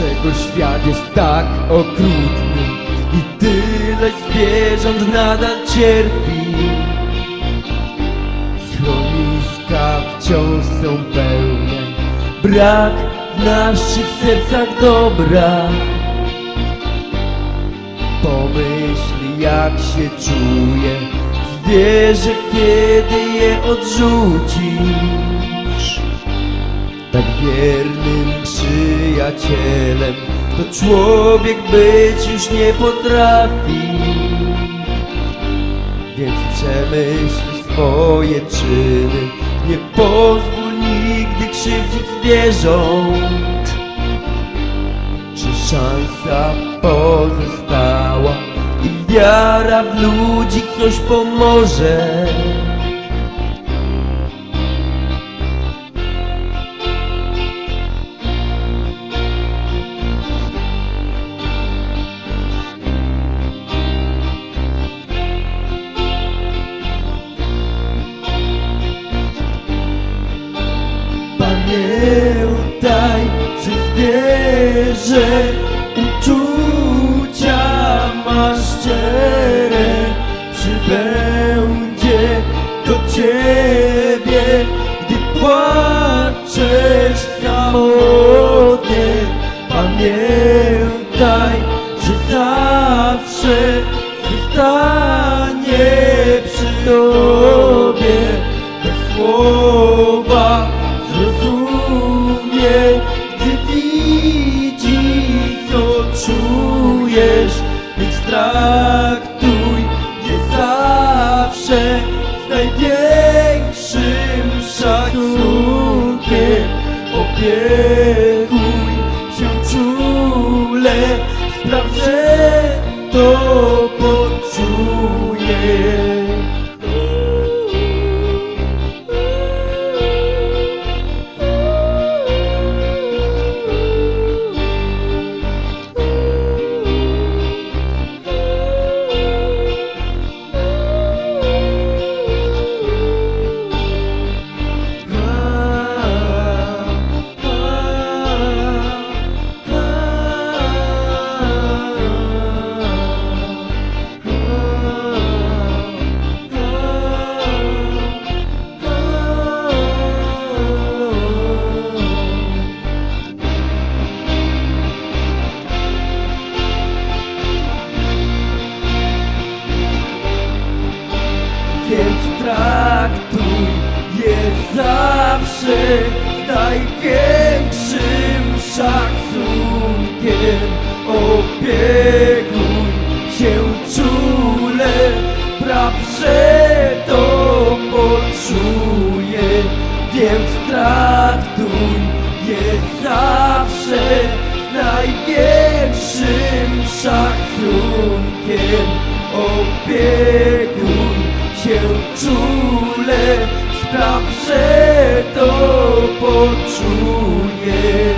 Dlaczego świat jest tak okrutny i tyle zwierząt nadal cierpi? Schroniska wciąż są pełne, brak w naszych sercach dobra. Pomyśl jak się czuje zwierzę, kiedy je odrzucisz. Tak wiernym przyjacielem to człowiek być już nie potrafi. Więc przemyśl swoje czyny, nie pozwól nigdy krzywdzić zwierząt. Czy szansa pozostała i wiara w ludzi coś pomoże? Zwierzę uczucia ma szczere Przybędzie do ciebie, gdy płaczesz samotnie Pamiętaj, że zawsze zostanie przy tobie największym szacunkiem. Opiekuj się czule, spraw, że to Więc traktuj je zawsze największym szacunkiem. Opiekuj się czule, praw, że to poczuje. Więc traktuj je zawsze największym szacunkiem. Opiekuj się czule, spraw, że to poczuje.